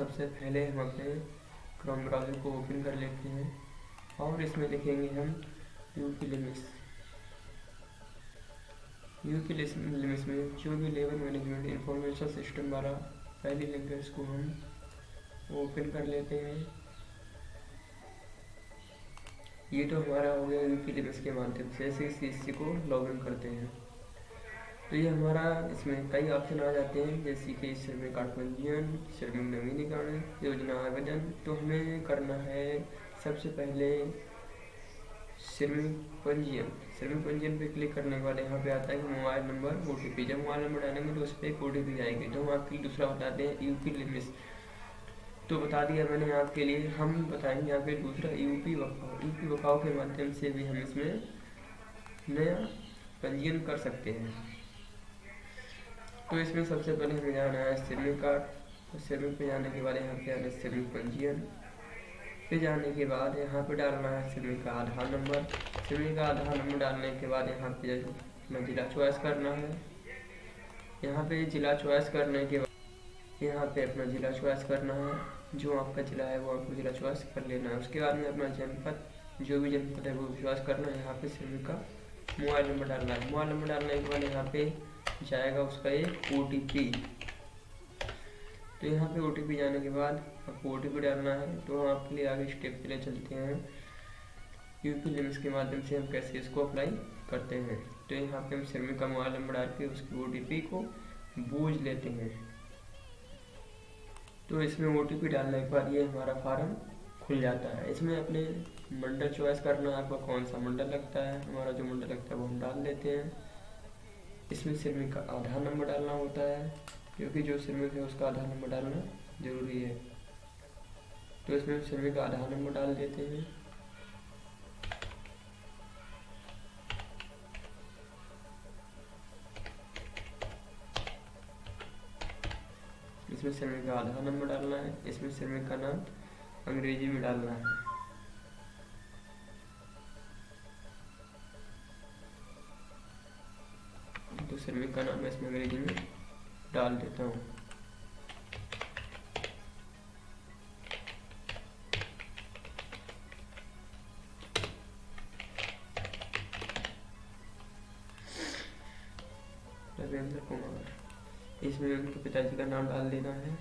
सबसे पहले हम अपने क्रोम ब्राउज़र को ओपन कर लेते हैं और इसमें लिखेंगे हम U P limits U P limits में जो भी लेबर मैनेजमेंट इंफॉर्मेशन सिस्टम वाला पहली लिंक है उसको हम ओपन कर लेते हैं, ये तो हमारा हो गया यूपी लिमिट्स के माध्यम से। ऐसे इसी को लॉग इन करते हैं। तो ये हमारा इसमें कई ऑप्शन आ जाते हैं, जैसे कि श्रमिक पंजीयन श्रमिक नवीनीकरण, योजना आवेदन। तो हमें करना है सबसे पहले श्रमिक पंजीयन। श्रमिक पंजीयन पे क्लिक करने के बाद यहाँ पे आता है कि mobile number O T P जब मोबाइल नंबर डालेंगे तो उस पर एक ओ टी पी आएगी तो हम आपके लिए दूसरा बताते हैं यू पी लिमिट्स तो बता दिया मैंने आपके लिए, हम बताएँगे यहाँ पे दूसरा यू यूपी बकाव यूपी बकाव के माध्यम से भी हम इसमें नया पंजीयन कर सकते हैं। तो इसमें सबसे पहले हमें जाना है श्रमिक कार्ड श्रमिक पे जाने के बाद यहाँ पे आना है श्रमिक पंजीयन। पे जाने के बाद यहाँ पे डालना है श्रमिक का आधार नंबर। श्रमिक का आधार नंबर डालने के बाद यहाँ पे अपना जिला चॉइस करना है। यहाँ पे जिला चॉइस करने के बाद यहाँ पे अपना जिला चॉइस करना है। जो आपका जिला है वो आपको जिला चॉइस कर लेना है। उसके बाद में अपना जनपद, जो भी जनपद है वो चॉइस करना है। यहाँ पे श्रमिक का मोबाइल नंबर डालना है। मोबाइल नंबर डालने के बाद यहाँ पे जाएगा उसका एक OTP तो यहाँ पे ओटीपी जाने के बाद आपको ओ डालना है तो हम आपके लिए आगे स्टेप के लिए चलते हैं। यूपी लिमिट्स के माध्यम से हम कैसे इसको अप्लाई करते हैं? तो यहाँ पे हम श्रमिक का मोबाइल नंबर डाल के उसकी ओटीपी को बूझ लेते हैं। तो इसमें ओटीपी डालने के बाद ये हमारा फार्म खुल जाता है। इसमें अपने मंडल चॉइस करना है, आपका कौन सा मंडल लगता है? हमारा जो मंडल लगता है वो हम डाल देते हैं। इसमें श्रमिक का आधार नंबर डालना होता है, क्योंकि जो श्रमिक है उसका आधार नंबर डालना ज़रूरी है। तो इसमें श्रमिक का आधार नंबर डाल देते हैं। इसमें श्रमिक का आधार नंबर डालना है, इसमें श्रमिक का नाम अंग्रेज़ी में डालना है। श्रमिक का नाम इसमें अंग्रेज़ी में डाल देता हूँ। इसमें उनके पिताजी का नाम डाल देना है।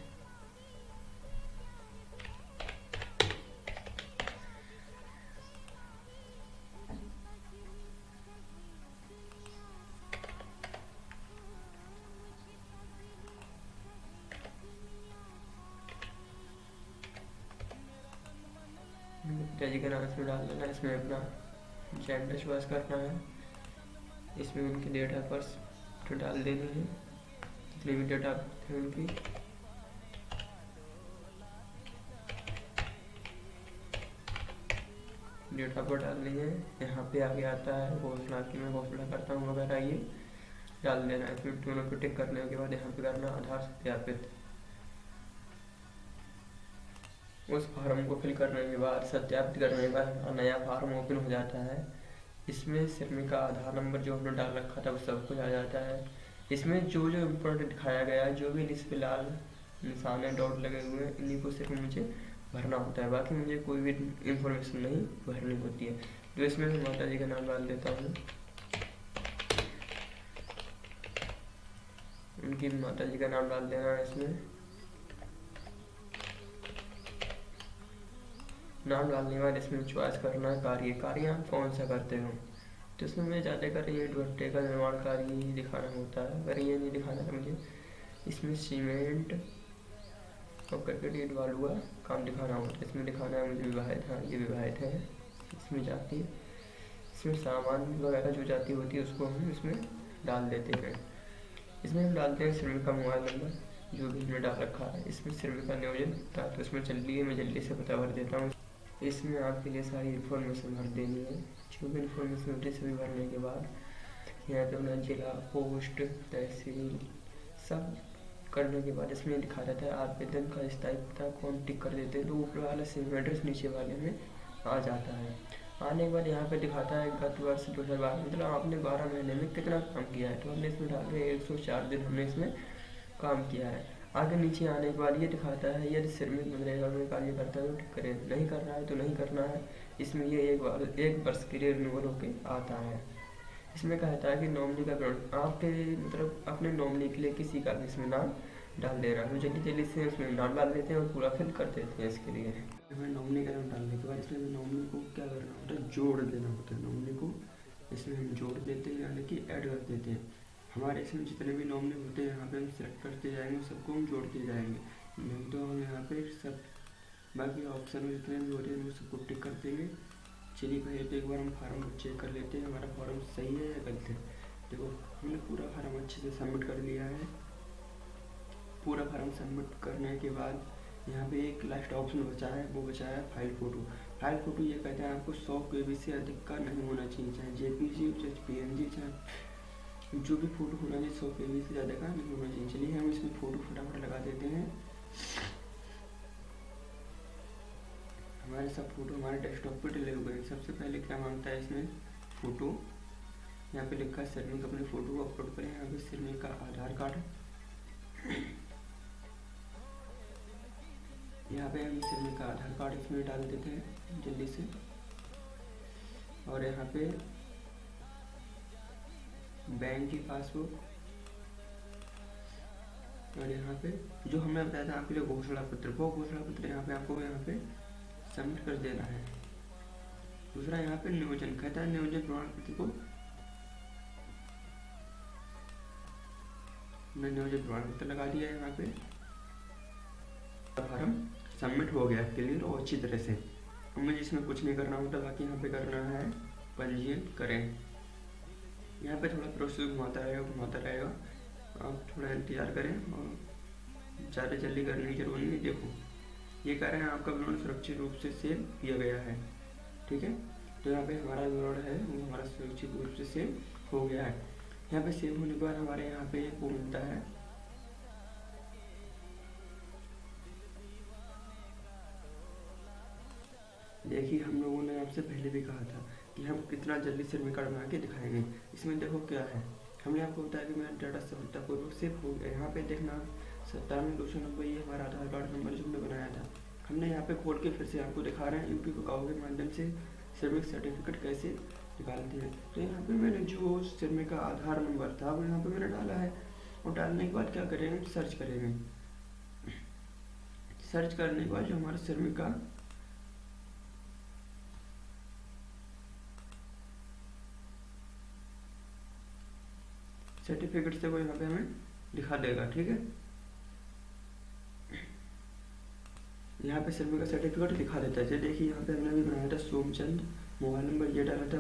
पिताजी का नाम इसमें डाल देना, इसमें अपना जेंडर चॉइस करना है। इसमें उनकी डेट बर्थ तो डाल देनी है। जितनी भी डेट है उनकी। डेट बर्थ डालनी है। यहाँ पे आगे आता है घोषणा की मैं घोषणा करता हूँ वगैरह ये डाल देना है इसमें दोनों को टिक करने के बाद यहाँ पे करना, आधार सत्यापित उस फार्म को फिल करने के बाद, सत्यापित करने के बाद नया फार्म ओपन हो जाता है। इसमें श्रमिक का आधार नंबर जो हमने डाल रखा था, वो सब कुछ आ जाता है। इसमें जो जो इम्पोर्टेंट दिखाया गया है, जो भी इस पे लाल निशान है डॉट लगे हुए हैं, इन्हीं को सिर्फ़ मुझे भरना होता है। बाकी मुझे कोई भी इंफॉर्मेशन नहीं भरनी होती है। तो इसमें मैं माता जी का नाम डाल देता हूँ। उनकी माता जी का नाम डाल देना है इसमें। नाम डालने बाद इसमें चॉइस करना है कार्य कार्य आप कौन सा करते हो? तो इसमें मैं ज़्यादा कर ईंट भट्टे का निर्माण कार्य ही दिखाना होता है। अगर ये नहीं दिखाना है मुझे, इसमें सीमेंट और करकट ईट वालू का काम दिखाना होता है। इसमें दिखाना है मुझे विवाहित हाँ ये विवाहित है। इसमें जाती है, इसमें सामान वगैरह जो जाती होती है, उसको हम इसमें डाल देते हैं। इसमें हम डालते हैं श्रमिक का मोबाइल नंबर, जो भी हमने डाल रखा है। इसमें श्रमिक का नियोजन था तो इसमें चलिए मैं जल्दी से पता भर देता हूँ। इसमें आपके लिए सारी इन्फॉर्मेशन भर देनी है। जो भी इन्फॉर्मेशन होती है, सभी भरने के बाद यहाँ पे अपना जिला पोस्ट तहसील, सब करने के बाद इसमें लिखा रहता है, आवेदन का स्थायी पता कौन टिक कर देते हैं तो ऊपर वाला सेम एड्रेस नीचे वाले में आ जाता है। आने के बाद यहाँ पे दिखाता है, गत वर्ष दो हज़ार बारह मतलब आपने बारह महीने में कितना काम किया है? तो हमने इसमें डाल दिया, एक सौ चार दिन हमने इसमें काम किया है। आगे नीचे आने के बाद ये दिखाता है, यदि श्रमिक मनरेगा में कार्य करता है तो करें, नहीं कर रहा है तो नहीं करना है। इसमें ये एक बार, एक वर्ष के लिए रिन्यूअल होके आता है। इसमें कहता है कि नॉमनी का विवरण आपके मतलब अपने नॉमनी के लिए किसी का भी इसमें नाम डाल दे रहा है। तो जल्दी जल्दी से उसमें नाम डाल देते हैं और पूरा फिल कर देते हैं इसके लिए। हमें नॉमिनी का नाम डालने के बाद इसमें नॉमनी को क्या करना होता है? जोड़ देना होता है। नॉमनी को इसमें हम जोड़ देते हैं, यानी कि ऐड कर देते हैं। हमारे इसमें जितने भी नॉमिनी होते हैं, यहाँ पे हम सिलेक्ट करते जाएँगे सबको हम जोड़ते जाएँगे। नहीं तो हम यहाँ पे सब बाकी ऑप्शन में जितने भी होते हैं, वो सबको टिक कर देंगे। चलिए भाई तो एक बार हम फार्म चेक कर लेते हैं, हमारा फॉर्म सही है या गलत है? देखो, हमने पूरा फार्म अच्छे से सबमिट कर लिया है। पूरा फार्म सबमिट करने के बाद यहाँ पे एक लास्ट ऑप्शन बचा है, वो बचा है फ़ाइल फ़ोटो फ़ाइल फ़ोटो ये कहते हैं आपको सौ के से अधिक का नहीं होना चाहिए, चाहे जी चाहे पी एन जी चाहे जो भी फ़ोटो होना चाहिए सौ के से ज़्यादा का नहीं होना चाहिए चलिए, हम इसमें फ़ोटो फटाफट लगा देते हैं। हमारे सब फ़ोटो, हमारे डेस्कटॉप पर डिले हो गए सबसे पहले क्या माँगता है इसमें? फ़ोटो। यहाँ पे लिखा है सरमिक अपने फ़ोटो को अपलोड करें। यहाँ पे सरमिक का आधार कार्ड यहाँ पे हम सिर्फ़ का आधार कार्ड इसमें डाल देते हैं, जल्दी से। और यहाँ पे बैंक की पासबुक और यहाँ पे जो हमने बताया था आपके लिए घोषणा पत्र वो घोषणा पत्र यहाँ पे आपको यहाँ पे सबमिट कर देना है। दूसरा यहाँ पे नियोजन, कहता है नियोजन प्रमाण पत्र को नियोजन प्रमाण पत्र लगा दिया है यहाँ पे। फार्म सबमिट हो गया क्लियर और अच्छी तरह से। मुझे इसमें कुछ नहीं करना होता, बाकी यहाँ पे करना है, पंजीयन करें। यहाँ पे थोड़ा प्रोसेस घुमाता रहेगा घुमाता रहेगा आप थोड़ा इंतज़ार करें और ज़्यादा जल्दी करने की ज़रूरत नहीं देखो, ये कह रहे हैं आपका विवरण सुरक्षित रूप से सेव किया गया है, ठीक है? तो यहाँ पे हमारा विवरण है, वो हमारा सुरक्षित रूप से सेव हो गया है। यहाँ पे सेव होने के बाद हमारे यहाँ पे वो मिलता है। देखिए, हम लोगों ने आपसे पहले भी कहा था कि हम कितना जल्दी सिर कार्ड बना के दिखाएँगे। इसमें देखो क्या है। हमने आपको बताया कि मेरा डाटा सफलतापूर्वक सेव हो गया यहाँ पे देखना, सत्तानवे दो सौ नब्बे, ये हमारा आधार कार्ड नंबर जो हमने बनाया था। हमने यहाँ पे खोल के फिर से आपको दिखा रहे हैं, यूपी को के माध्यम से सिरमिक सर्टिफिकेट कैसे निकालते हैं। तो यहाँ पे मैंने जो सिरमिक का आधार नंबर था, वो यहाँ पे मैंने डाला है। और डालने के बाद क्या करेंगे? सर्च करेंगे। सर्च करने के बाद जो हमारा सिरमिक का सर्टिफिकेट से वो यहाँ पे हमें दिखा देगा, ठीक है? यहाँ पे सिर्फ़ का सर्टिफिकेट दिखा देता है। देखिए यहाँ पे हमने भी बनाया था सोमचंद, मोबाइल नंबर ये डाला था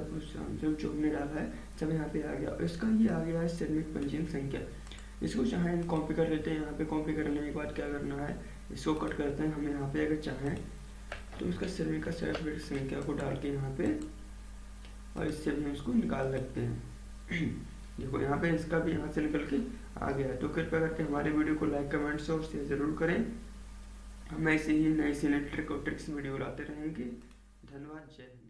जो हमने डाला है। जब यहाँ पे आ गया। इसका ये आ गया है श्रमिक पंजीयन संख्या। इसको चाहें कॉपी कर लेते हैं, यहाँ पे कॉपी करने के बाद क्या करना है, इसको कट करते हैं। हमें यहाँ पे अगर चाहें तो इसका श्रमिक का सर्टिफिकेट संख्या को डाल के यहाँ पे और इससे भी उसको निकाल सकते हैं। देखो, यहाँ पे इसका भी यहाँ से निकल के आ गया। तो कृपया करके हमारे वीडियो को लाइक कमेंट्स और शेयर ज़रूर करें। हम ऐसे ही नए सी नई ट्रिक और ट्रिक्स वीडियो लाते रहेंगे। धन्यवाद, जय हिंद।